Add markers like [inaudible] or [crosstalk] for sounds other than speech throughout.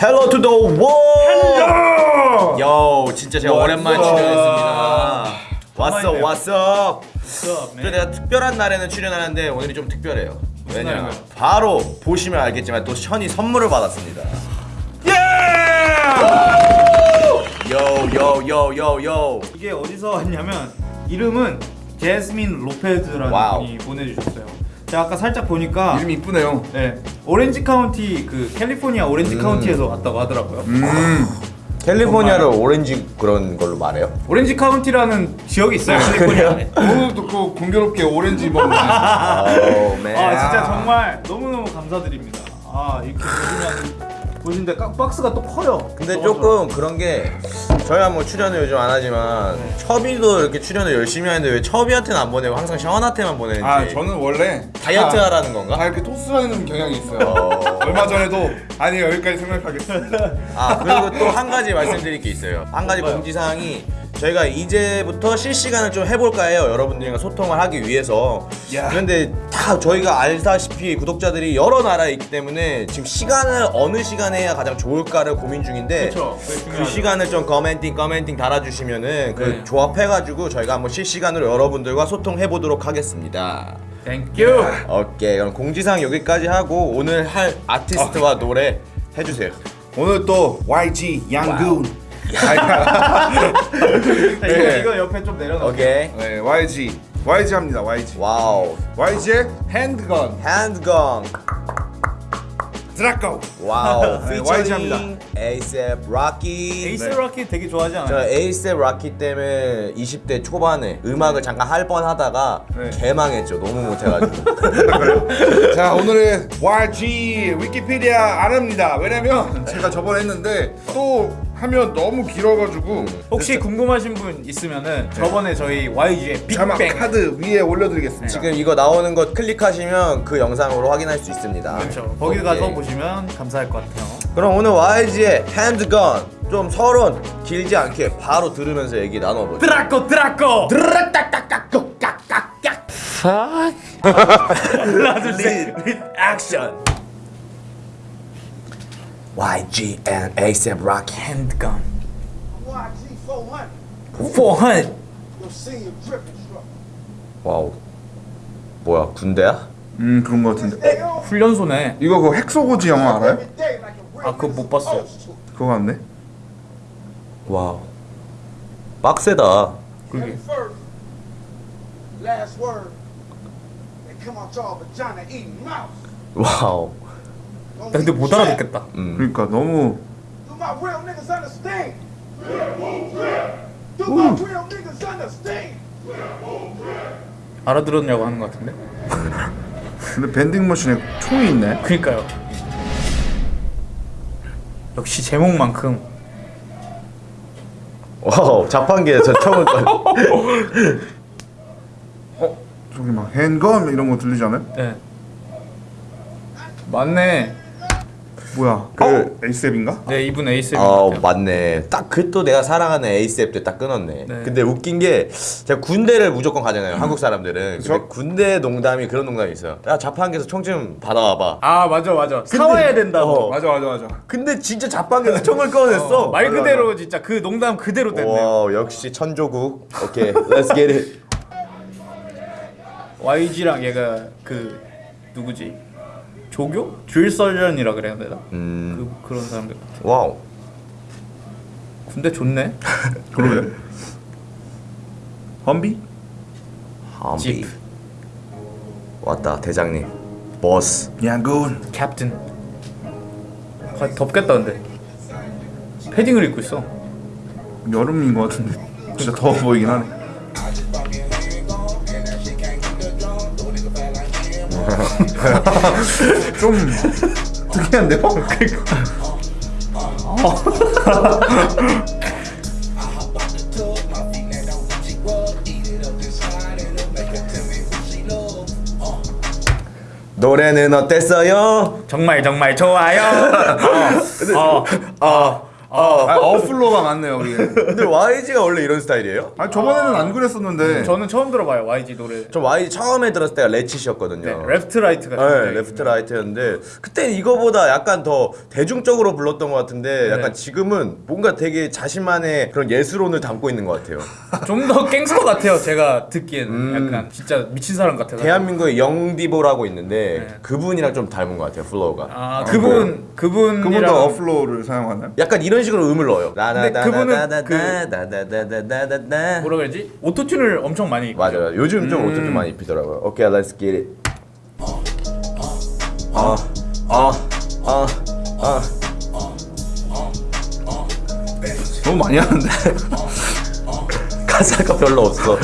Hello to the world. Yo 진짜 제가 오랜만에 출연했습니다. 왔어 왔어. 또 내가 특별한 날에는 출연하는데 오늘이 좀 특별해요. 왜냐? 바로 보시면 알겠지만 또 션이 선물을 받았습니다. 요요요요요. 이게 어디서 왔냐면 이름은 제스민 로페즈라는 wow. 분이 보내주셨어요. 제가 아까 살짝 보니까 이름이 이쁘네요. 네 오렌지 카운티 그 캘리포니아 오렌지 카운티에서 왔다고 하더라고요. 음. [laughs] 캘리포니아를 오렌지 그런 걸로 말해요? 오렌지 카운티라는 지역이 있어요 캘리포니아에. 오늘도 그 공교롭게 오렌지 먹는. [laughs] Man. 아 진짜 정말 너무 너무 감사드립니다. 아 이렇게 보시면 보시는데 깍- 박스가 또 커요. 근데 너무 조금 그런 게 저희가 뭐 출연을 요즘 안 하지만 첩이도 이렇게 출연을 열심히 하는데 왜 첩이한테는 안 보내고 항상 션한테만 보내는지 아 저는 원래 다이어트 다- 하라는 건가? 다 이렇게 토스하는 경향이 있어요. 어. [laughs] 얼마 전에도 아니 여기까지 생각하겠습니다. 아 그리고 또 한 가지 말씀드릴 게 있어요 한 가지 공지사항이 저희가 이제부터 실시간을 좀 해볼까 해요 여러분들과 소통을 하기 위해서 야. 그런데 다 저희가 알다시피 구독자들이 여러 나라에 있기 때문에 지금 시간을 어느 시간에 해야 가장 좋을까를 고민 중인데 그쵸. 그. 시간을 좀 커멘팅 커멘팅 달아주시면은 그 네. 조합해가지고 저희가 한번 실시간으로 여러분들과 소통해 보도록 하겠습니다. Thank you. 오케이 그럼 공지사항 여기까지 하고 오늘 할 아티스트와 노래 해주세요. 오늘 또 YG 양군. [laughs] 이거 네. 이거 옆에 좀 내려놔. 오케이 네 YG YG 합니다 YG. 와우 YG의 handgun handgun Draco. 와우 [laughs] 네. 피처링 에이셉 라키 에이셉 네. 라키 되게 좋아하지 저 않아요? 에이셉 라키 때문에 20대 초반에 음악을 잠깐 할 뻔 하다가 네. 개망했죠 너무 못해가지고 [laughs] 자 오늘의 YG 위키피디아 아랍니다. 왜냐면 제가 저번에 했는데 또 하면 너무 길어가지고 혹시 궁금하신 분 있으면은 저번에 저희 YG의 자막 빅뱅 카드 위에 올려드리겠습니다. 지금 이거 나오는 거 클릭하시면 그 영상으로 확인할 수 있습니다. 그렇죠. 거기 오케이. 가서 보시면 감사할 것 같아요. 그럼 오늘 YG의 핸드건 좀 서론 길지 않게 바로 들으면서 얘기 나눠보죠. 드라코 드라코. 하나 둘 셋. 액션. YG and ASAP Rocky. Handgun. YG 400, 400. your senior drill instructor. 와우. 뭐야 군대야? 음 그런 거 같은데. On 훈련소네. 이거 그 핵소 고지 영화 알아요? 아 그거 못 봤어요. 그거 같네. 와우. 빡세다. 그게 First, last word, they come out y'all vagina eating mouse. 와우. Don't 근데 못. 알아듣겠다. 음. 그러니까 너무 understand? 알아들었냐고 하는 것 같은데. 근데 밴딩 머신에 총이 있네. 그니까요. 역시 제목만큼 와우. 자판기에 저 처음 거. [laughs] 어 저기 막 handgun 이런 거 들리지 않아요? 네. 맞네. 뭐야? 그- 어? 에이셉인가? 네 이분 에이셉인 것 같아요. 맞네. 딱 그 또 내가 사랑하는 에이셉 때딱 끊었네. 네. 근데 웃긴 게 제가 군대를 무조건 가잖아요. 한국 사람들은. 군대 농담이 그런 농담이 있어요. 야 자판기에서 총 좀 받아와봐. 아 맞아 맞아. 사와야 된다고. 어. 맞아 맞아 맞아. 근데 진짜 자판기에서 총을 꺼냈어. 말 그대로 진짜 그 농담 그대로 됐네요. 와 역시 천조국. 오케이, let's get it. [laughs] YG랑 얘가 그 누구지? 조교? 줄 서전이라 그래야 되나? 음, 그 그런 사람들 같아. 와우. 군대 좋네. 그러게. 험비? 험비. Jeep. 왔다 대장님. 버스. 양군. 캡틴. 아, 덥겠다 근데. 패딩을 입고 있어. 여름인 것 같은데 진짜 더워 보이긴 하네. 좀 특이한데요? 노래는 어땠어요? 정말 정말 좋아요. [laughs] 어, 어, 아, 어 flow가 많네요 여기. 근데 YG가 원래 이런 스타일이에요? 아 저번에는 안 그랬었는데. 저는 처음 들어봐요 YG 노래. 저 YG 처음에 들었을 때가 Left Right였거든요. 네, Left Right가 네, Left Right였는데 그때 이거보다 약간 더 대중적으로 불렀던 것 같은데 네. 약간 지금은 뭔가 되게 자신만의 그런 예술혼을 담고 있는 것 같아요. [laughs] 좀 더 갱스터 같아요. 제가 듣기에는 약간 진짜 미친 사람 같아요. 음. 대한민국에 영디보라고 있는데 네. 그분이랑 좀 닮은 것 같아요 flow가. 아 그분 그분이랑 그분도 어 flow를 사용하나요? 약간 이런 이런 식으로 음을 넣어요. 근데 그분은 그 뭐라 그러지? autotune을 엄청 많이 맞아요. 요즘 좀 음. autotune 많이 입히더라고요. 오케이, okay, let's get it. 아, 아, 아, 아. 너무 많이 하는데. 가사가 별로 없어.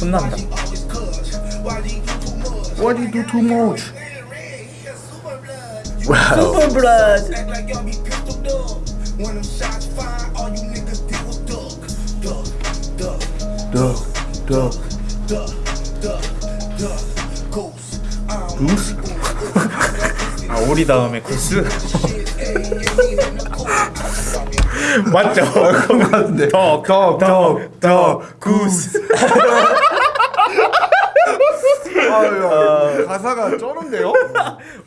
혼난다. Why do you do too much? Wow. Super blood. Duck, duck, duck, duck, duck, goose. Goose? 아 오리 다음에 구스? 맞죠? 덕, 덕, 덕, 덕, 구스 아유, 가사가 쩌는데요?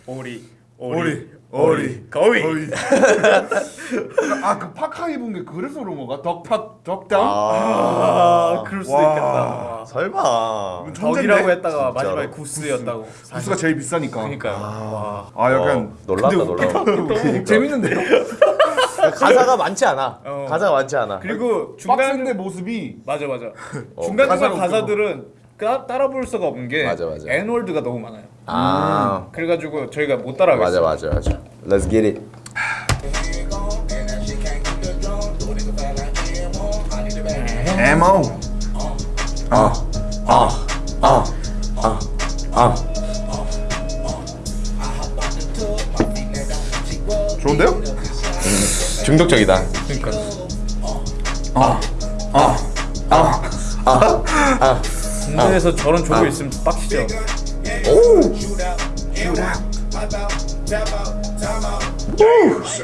오리 오리, 오리, 거위. 오리. [laughs] 아, 그 파카 입은 게 그래서 그런 건가? 덕팍, 덕당? 아 그럴 수도 와. 있겠다. 설마. 덕이라고 했다가 진짜로? 마지막에 구스였다고. 구스가 제일 비싸니까. 그러니까 와. 아, 약간 어, 놀랐다, 놀라. 재밌는데요? [laughs] 가사가 많지 않아. 어. 가사가 많지 않아. 그리고 빡센데 중간 모습이 맞아 맞아. 어, 중간 가사가 중간 가사들은 따, 따라 부를 수가 없는 게 맞아, 맞아. N월드가 너무 많아요. 아, 그래가지고 저희가 못 따라가겠어요. 맞아, 맞아, 맞아. Let's get it. 에모. 아, 아, 아, 아, 아. 좋은데요? 중독적이다. 그러니까 아, 아, 아. 아. 군대에서 저런 조교 있으면 빡치죠. 오. 역시.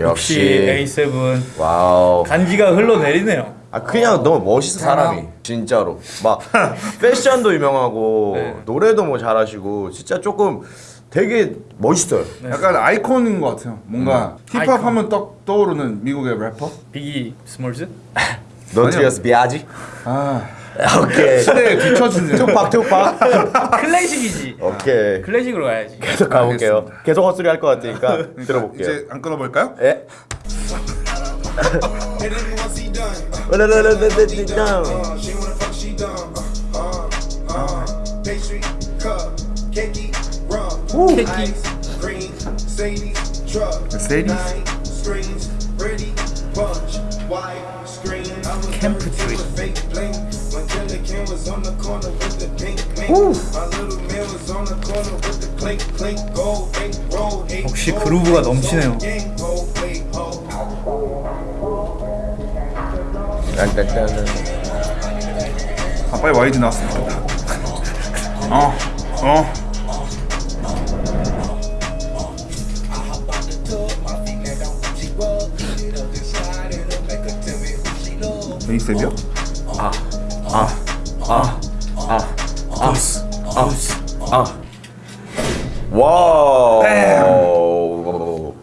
역시 역시. A$AP 와우. 간지가 흘러내리네요. 아 그냥 너무 멋있어 사람이 진짜로 막 패션도 유명하고 네. 노래도 뭐 잘하시고 진짜 조금 되게 멋있어요. 약간 아이콘인 것 같아요. 뭔가 힙합 아이콘. 하면 떡 떠오르는 미국의 래퍼? 비기 스몰즈? [laughs] Notorious B.I.G.. 아, 오케이. [laughs] 시대에 뒤처지네. 투팍 투팍. 클래식이지. 오케이. 클래식으로 가야지. 계속 가볼게요. 계속 헛소리 할 것 같으니까 [laughs] 들어볼게요. 이제 안 끊어볼까요? 예. Ink roll. eight 역시 그루브가 넘치네요. 딴딴딴. 아, 빨리 YG 나왔으면 좋겠다. 어, 어. 베이셉이요? 아. 아. 아. 아. 아. 와우.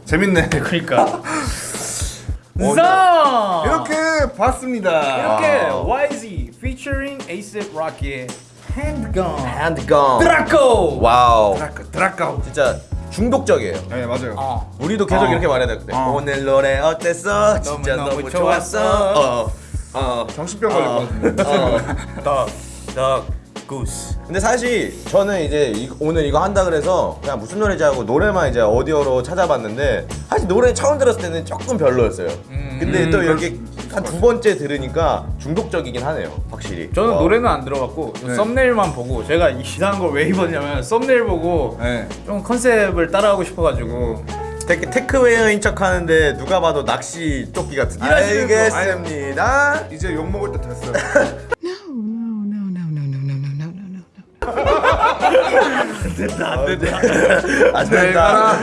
재밌네. 그러니까. [laughs] 자 이렇게 봤습니다. 이렇게 YG featuring A$AP Rocky의 Handgun handgun. Draco. 와우. Draco, Draco. 진짜 중독적이에요. 네, 맞아요. 어. 우리도 계속 어. 이렇게 말해야 돼. 어. 오늘 노래 어땠어? 진짜 너무, 너무 좋았어. 좋았어. 어. 어. 정신병 걸릴 것 같은데. 어. Duck duck goose. 근데 사실 저는 이제 이- 오늘 이거 한다 그래서 그냥 무슨 노래지 하고 노래만 이제 오디오로 찾아봤는데 사실 노래 처음 들었을 때는 조금 별로였어요. 근데 또 이렇게 한 두 번째 들으니까 중독적이긴 하네요, 확실히. 저는 와. 노래는 안 들어봤고 네. 썸네일만 보고 제가 이상한 걸 왜 입었냐면 썸네일 보고 네. 좀 컨셉을 따라하고 싶어가지고 되게 테크웨어인 척 하는데 누가 봐도 낚시 조끼 같은 알겠습니다. 이제 욕 먹을 때 됐어요. 안 된다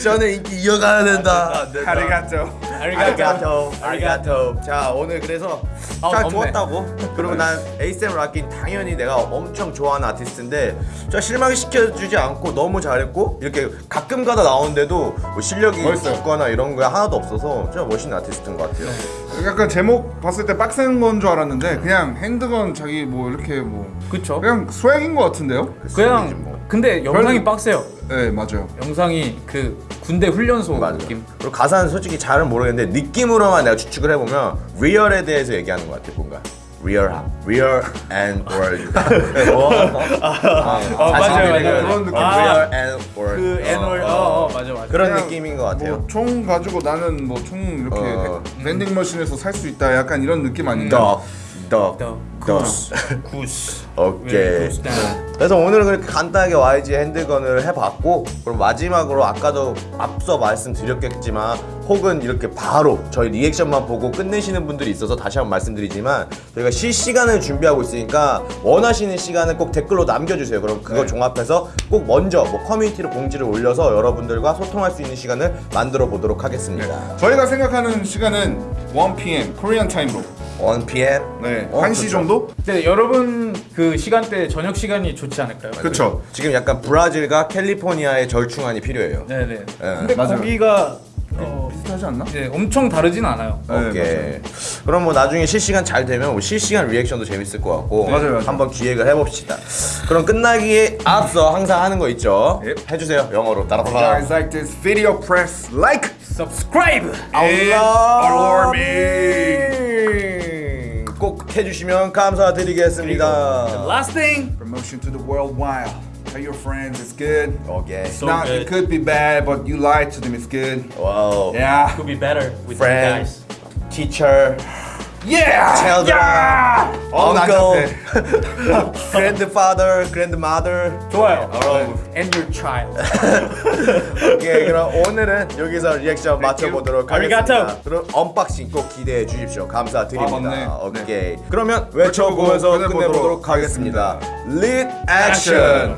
저는 인기 이어가야 된다. ありがとう. ありがとう ありがとう 자 오늘 그래서 아, 잘 덥네. 좋았다고 그리고 난 에이셉 라킨 당연히 내가 엄청 좋아하는 아티스트인데 진짜 실망시켜주지 않고 너무 잘했고 이렇게 가끔 가다 나오는데도 뭐 실력이. 없거나 이런 거 하나도 없어서 진짜 멋있는 아티스트인 것 같아요 약간 제목 봤을 때 빡센 건 줄 알았는데 그냥 handgun 자기 뭐 이렇게 뭐 그쵸? 그냥 swag인 것 같은데요? 그냥 뭐. 근데 영상이 별- 빡세요. 네 맞아요. 영상이 그 군대 훈련소 맞아. 느낌. 그리고 가사는 솔직히 잘은 모르겠는데 느낌으로만 내가 추측을 해보면 real에 대해서 얘기하는 것 같아 뭔가 real real world 어, 맞아요, 맞아요. 그런 느낌. 아. real and world 그 애널 어, 어, 어. 어 맞아 맞아. 그런 느낌인 것 같아요 뭐 총 가지고 나는 뭐 총 이렇게 어. vending 머신에서 살 수 있다 약간 이런 느낌 아닌가? duck, duck, duck, duck. Goose. 오케이. 네. 그래서 오늘은 그렇게 간단하게 YG 핸드건을 해봤고 그럼 마지막으로 아까도 앞서 말씀드렸겠지만 혹은 이렇게 바로 저희 리액션만 보고 끝내시는 분들이 있어서 다시 한번 말씀드리지만 저희가 실시간을 준비하고 있으니까 원하시는 시간을 꼭 댓글로 남겨주세요. 그럼 그거 네. 종합해서 꼭 먼저 뭐 커뮤니티로 공지를 올려서 여러분들과 소통할 수 있는 시간을 만들어 보도록 하겠습니다. 저희가 생각하는 시간은 1 p.m. Korean time으로 1 p.m. 네, 어, 1시 그쵸. 정도? 근데 여러분 그 시간대 저녁 시간이 좋지 않을까요? 그쵸 지금 약간 브라질과 캘리포니아의 절충안이 필요해요. 네네. 예. 근데 맞아요. 거기가 어, 비슷하지 않나? 네, 엄청 다르진 않아요. 네, 오케이. 맞아요. 그럼 뭐 나중에 실시간 잘 되면 뭐 실시간 리액션도 재밌을 것 같고 맞아요, 맞아요. 한번 기획을 해봅시다. 그럼 끝나기에 앞서 항상 하는 거 있죠. 예. 해주세요 영어로 따라서. guys like this video, press like Subscribe. and alert me. 꼭 해주시면 감사드리겠습니다. Last thing. Promotion to the world wide. Tell your friends it's good. 오케이. It's not, good. it could be bad, but you lied to them, it's good. 와우. Yeah. Could be better with Friend, you guys. teacher, Yeah! children, 어, Uncle, [laughs] grandfather, grandmother. 좋아요. 어. And your child. [laughs] 오케이 그럼 오늘은 여기서 리액션 맞춰보도록 아리가토. 하겠습니다. 그럼 언박싱 꼭 기대해 주십시오. 감사드립니다. 아. 오케이. 그러면 외쳐보면서 끝내보도록 하겠습니다. Lead action.